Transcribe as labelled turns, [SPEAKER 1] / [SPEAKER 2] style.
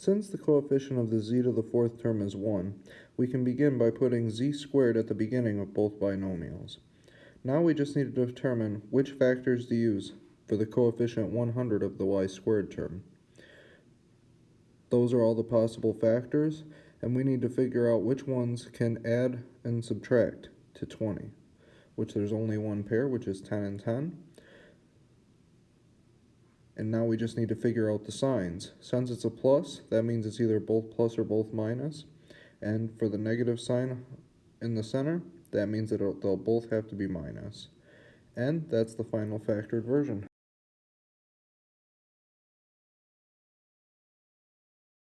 [SPEAKER 1] Since the coefficient of the z to the fourth term is 1, we can begin by putting z squared at the beginning of both binomials. Now we just need to determine which factors to use for the coefficient 100 of the y squared term. Those are all the possible factors, and we need to figure out which ones can add and subtract to 20, which there's only one pair, which is 10 and 10. And now we just need to figure out the signs. Since it's a plus, that means it's either both plus or both minus. And for the negative sign in the center, that means that they'll both have to be minus. And that's the final factored version.